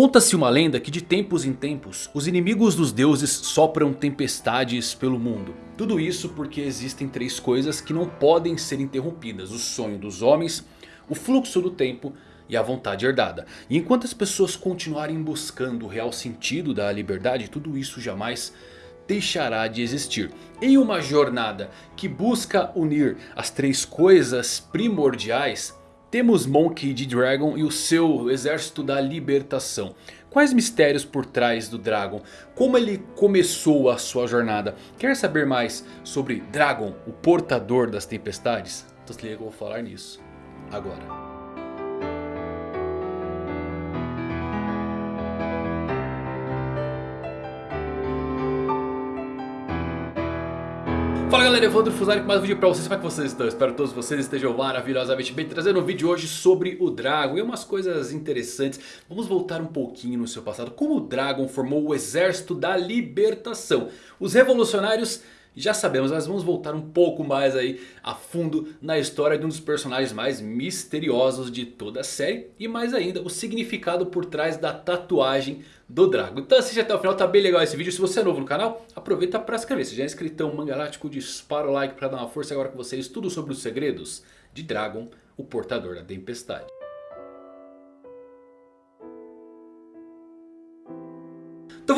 Conta-se uma lenda que de tempos em tempos os inimigos dos deuses sopram tempestades pelo mundo. Tudo isso porque existem três coisas que não podem ser interrompidas. O sonho dos homens, o fluxo do tempo e a vontade herdada. E enquanto as pessoas continuarem buscando o real sentido da liberdade, tudo isso jamais deixará de existir. Em uma jornada que busca unir as três coisas primordiais, temos Monkey D. Dragon e o seu exército da libertação. Quais mistérios por trás do Dragon? Como ele começou a sua jornada? Quer saber mais sobre Dragon, o portador das tempestades? Então se liga que eu vou falar nisso agora. Fala galera, Evandro Fusari com mais um vídeo pra vocês, como é que vocês estão? Espero que todos vocês estejam maravilhosamente bem Trazendo um vídeo hoje sobre o Dragon e umas coisas interessantes. Vamos voltar um pouquinho no seu passado. Como o Dragon formou o exército da libertação. Os revolucionários já sabemos, mas vamos voltar um pouco mais aí a fundo na história de um dos personagens mais misteriosos de toda a série. E mais ainda, o significado por trás da tatuagem do Drago. Então assiste até o final, tá bem legal esse vídeo. Se você é novo no canal, aproveita para se inscrever. Se já é inscritão Mangalático, dispara o like para dar uma força agora com vocês. Tudo sobre os segredos de Dragon, o portador da tempestade.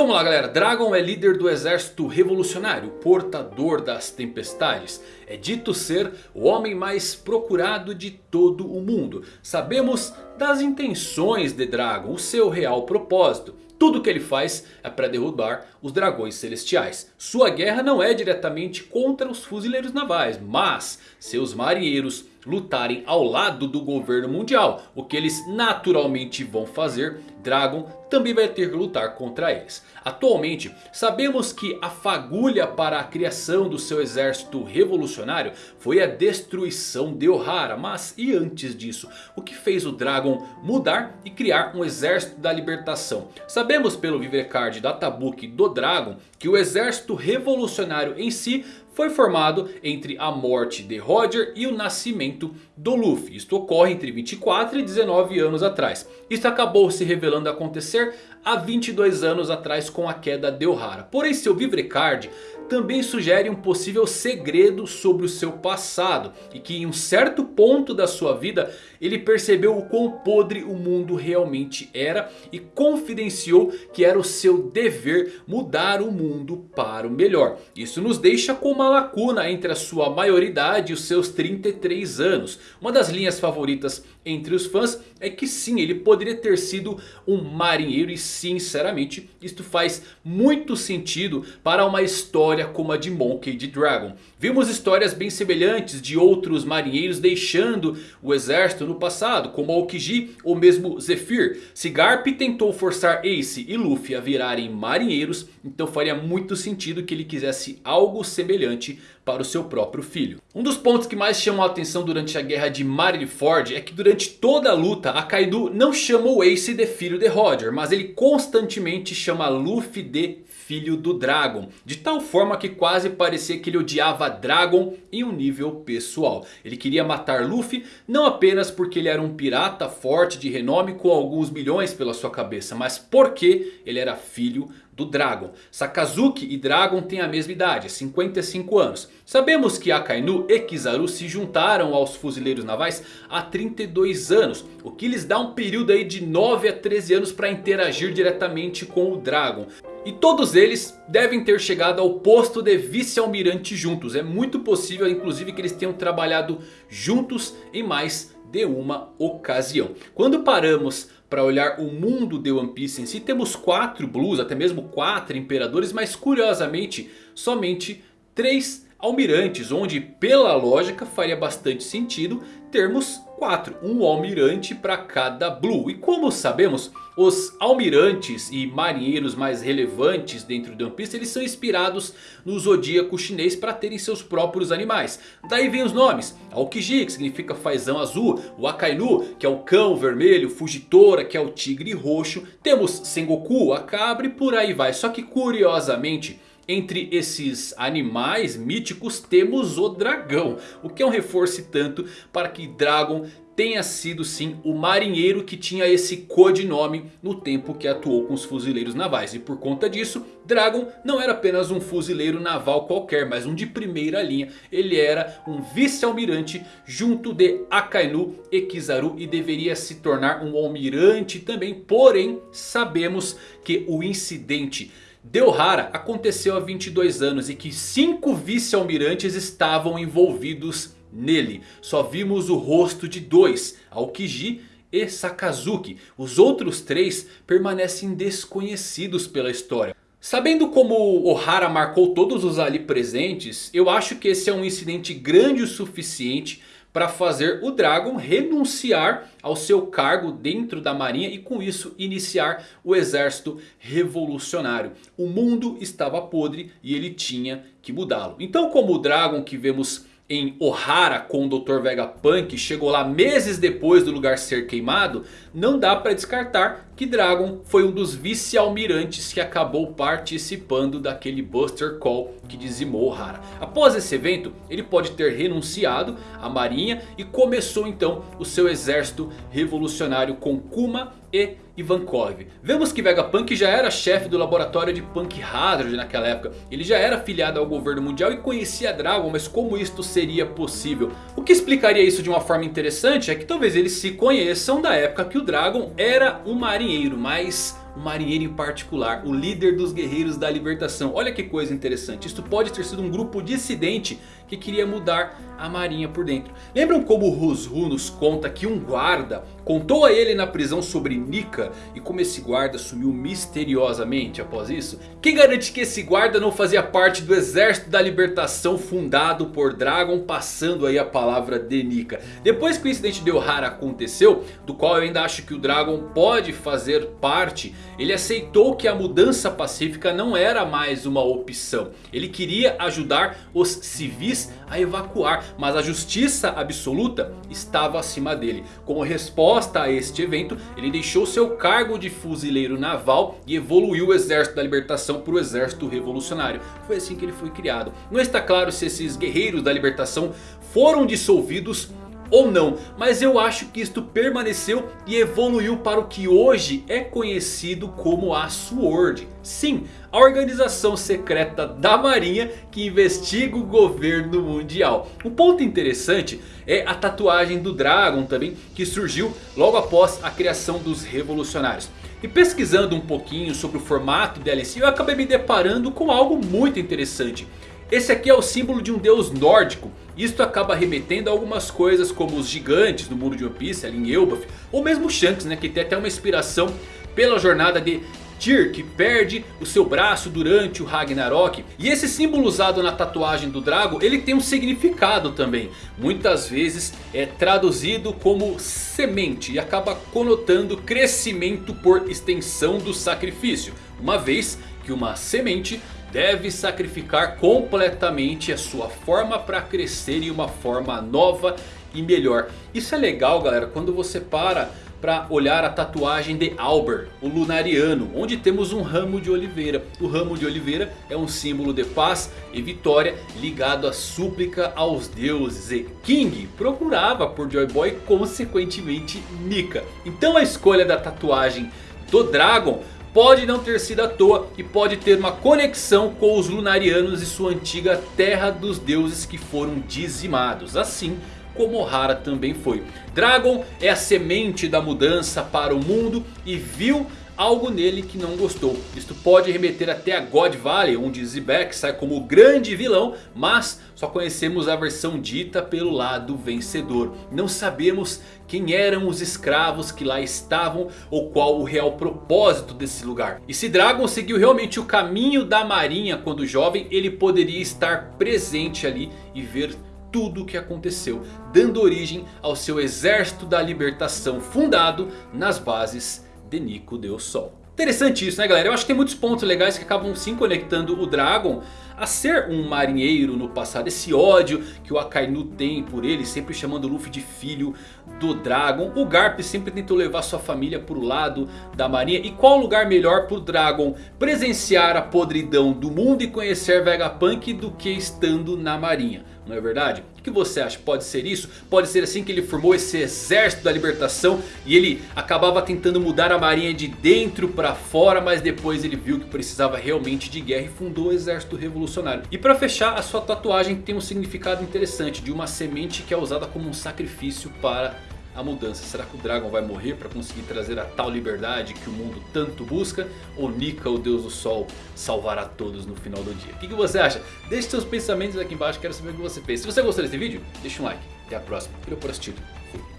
Vamos lá galera, Dragon é líder do exército revolucionário, portador das tempestades. É dito ser o homem mais procurado de todo o mundo. Sabemos das intenções de Dragon, o seu real propósito. Tudo que ele faz é para derrubar os dragões celestiais. Sua guerra não é diretamente contra os fuzileiros navais, mas seus marinheiros lutarem ao lado do governo mundial. O que eles naturalmente vão fazer, Dragon também vai ter que lutar contra eles. Atualmente sabemos que a fagulha para a criação do seu exército revolucionário foi a destruição de Ohara. Mas e antes disso? O que fez o Dragon mudar e criar um exército da libertação? Sabemos pelo Vivecard Databook do Dragon que o exército revolucionário em si foi formado entre a morte de Roger e o nascimento do Luffy. Isto ocorre entre 24 e 19 anos atrás. Isso acabou se revelando acontecer há 22 anos atrás com a queda de Ohara. Porém seu Vivrecard também sugere um possível segredo sobre o seu passado. E que em um certo ponto da sua vida ele percebeu o quão podre o mundo realmente era. E confidenciou que era o seu dever mudar o mundo para o melhor. Isso nos deixa com uma lacuna entre a sua maioridade e os seus 33 anos. Uma das linhas favoritas entre os fãs é que sim, ele poderia ter sido um marinheiro. E sinceramente isto faz muito sentido para uma história como a de Monkey D. Dragon. Vimos histórias bem semelhantes de outros marinheiros deixando o exército no passado, como Aokiji ou mesmo Zephyr. Se Garp tentou forçar Ace e Luffy a virarem marinheiros, então faria muito sentido que ele quisesse algo semelhante para o seu próprio filho. Um dos pontos que mais chamam a atenção durante a guerra de Marineford é que durante toda a luta Akainu não chama o Ace de filho de Roger, mas ele constantemente chama Luffy de filho do Dragon. De tal forma que quase parecia que ele odiava Dragon em um nível pessoal. Ele queria matar Luffy não apenas porque ele era um pirata forte de renome com alguns milhões pela sua cabeça. Mas porque ele era filho do Dragon. Sakazuki e Dragon têm a mesma idade, 55 anos. Sabemos que Akainu e Kizaru se juntaram aos fuzileiros navais há 32 anos. O que lhes dá um período aí de 9 a 13 anos para interagir diretamente com o Dragon. E todos eles devem ter chegado ao posto de vice-almirante juntos. É muito possível inclusive que eles tenham trabalhado juntos em mais de uma ocasião. Quando paramos para olhar o mundo de One Piece em si, temos quatro Blues, até mesmo quatro Imperadores, mas curiosamente somente três almirantes, onde pela lógica faria bastante sentido termos quatro, um almirante para cada Blue. E como sabemos, os almirantes e marinheiros mais relevantes dentro de One Piece, eles são inspirados no zodíaco chinês para terem seus próprios animais. Daí vem os nomes, Aokiji que significa fazão azul, o Akainu que é o cão vermelho, Fujitora que é o tigre roxo, temos Sengoku, a cabra e por aí vai. Só que curiosamente... Entre esses animais míticos temos o dragão. O que é um reforço tanto para que Dragon tenha sido sim o marinheiro que tinha esse codinome no tempo que atuou com os fuzileiros navais. E por conta disso, Dragon não era apenas um fuzileiro naval qualquer, mas um de primeira linha. Ele era um vice-almirante junto de Akainu e Kizaru e deveria se tornar um almirante também. Porém, sabemos que o incidente de Ohara aconteceu há 22 anos e que 5 vice-almirantes estavam envolvidos nele. Só vimos o rosto de dois, Aokiji e Sakazuki. Os outros três permanecem desconhecidos pela história. Sabendo como Ohara marcou todos os ali presentes, eu acho que esse é um incidente grande o suficiente para fazer o Dragon renunciar ao seu cargo dentro da marinha e com isso iniciar o exército revolucionário. O mundo estava podre e ele tinha que mudá-lo. Então como o Dragon que vemos em Ohara com o Dr. Vegapunk chegou lá meses depois do lugar ser queimado, não dá para descartar que Dragon foi um dos vice-almirantes que acabou participando daquele Buster Call que dizimou Ohara. Após esse evento, ele pode ter renunciado à marinha e começou então o seu exército revolucionário com Kuma e Ivankov. Vemos que Vegapunk já era chefe do laboratório de Punk Hazard naquela época. Ele já era afiliado ao governo mundial e conhecia Dragon, mas como isto seria possível? O que explicaria isso de uma forma interessante é que talvez eles se conheçam da época que o Dragon era um marinheiro, mas um marinheiro em particular, o líder dos guerreiros da libertação. Olha que coisa interessante, isso pode ter sido um grupo dissidente que queria mudar a marinha por dentro. Lembram como o Rusru nos conta que um guarda contou a ele na prisão sobre Nika e como esse guarda sumiu misteriosamente após isso? Quem garante que esse guarda não fazia parte do exército da libertação fundado por Dragon passando aí a palavra de Nika? Depois que o incidente de Ohara aconteceu, do qual eu ainda acho que o Dragon pode fazer parte, ele aceitou que a mudança pacífica não era mais uma opção. Ele queria ajudar os civis a evacuar. Mas a justiça absoluta estava acima dele. Como resposta a este evento, ele deixou seu cargo de fuzileiro naval e evoluiu o exército da libertação para o exército revolucionário. Foi assim que ele foi criado. Não está claro se esses guerreiros da libertação foram dissolvidos ou não. Mas eu acho que isto permaneceu e evoluiu para o que hoje é conhecido como a SWORD. Sim, a organização secreta da marinha que investiga o governo mundial. Um ponto interessante é a tatuagem do Dragon também que surgiu logo após a criação dos revolucionários. E pesquisando um pouquinho sobre o formato DLC eu acabei me deparando com algo muito interessante. Esse aqui é o símbolo de um deus nórdico. Isto acaba remetendo a algumas coisas como os gigantes no mundo de One Piece, ali em Elbaf. Ou mesmo Shanks, né, que tem até uma inspiração pela jornada de Tyr, que perde o seu braço durante o Ragnarok. E esse símbolo usado na tatuagem do Drago, ele tem um significado também. Muitas vezes é traduzido como semente e acaba conotando crescimento por extensão do sacrifício. Uma vez que uma semente deve sacrificar completamente a sua forma para crescer em uma forma nova e melhor. Isso é legal galera, quando você para para olhar a tatuagem de Albert, o Lunariano, onde temos um ramo de oliveira. O ramo de oliveira é um símbolo de paz e vitória ligado à súplica aos deuses. E King procurava por Joy Boy, consequentemente Nika. Então a escolha da tatuagem do Dragon pode não ter sido à toa e pode ter uma conexão com os Lunarianos e sua antiga terra dos deuses que foram dizimados. Assim como Ohara também foi. Dragon é a semente da mudança para o mundo e viu algo nele que não gostou. Isto pode remeter até a God Valley, onde Zebek sai como o grande vilão, mas só conhecemos a versão dita pelo lado vencedor. Não sabemos quem eram os escravos que lá estavam ou qual o real propósito desse lugar. E se Dragon seguiu realmente o caminho da marinha quando jovem, ele poderia estar presente ali e ver tudo o que aconteceu, dando origem ao seu exército da libertação fundado nas bases de Nico Deus Sol. Interessante isso né galera, eu acho que tem muitos pontos legais que acabam sim conectando o Dragon a ser um marinheiro no passado. Esse ódio que o Akainu tem por ele, sempre chamando o Luffy de filho do Dragon. O Garp sempre tentou levar sua família para o lado da marinha. E qual lugar melhor para o Dragon presenciar a podridão do mundo e conhecer Vegapunk do que estando na marinha? Não é verdade? O que você acha? Pode ser isso? Pode ser assim que ele formou esse exército da libertação e ele acabava tentando mudar a marinha de dentro para fora, mas depois ele viu que precisava realmente de guerra e fundou o exército revolucionário. E para fechar, a sua tatuagem tem um significado interessante de uma semente que é usada como um sacrifício para a mudança. Será que o Dragon vai morrer para conseguir trazer a tal liberdade que o mundo tanto busca? Ou Nika, o deus do sol, salvará todos no final do dia? O que, que você acha? Deixe seus pensamentos aqui embaixo, quero saber o que você pensa. Se você gostou desse vídeo, deixa um like. Até a próxima. Valeu por assistir. Fui.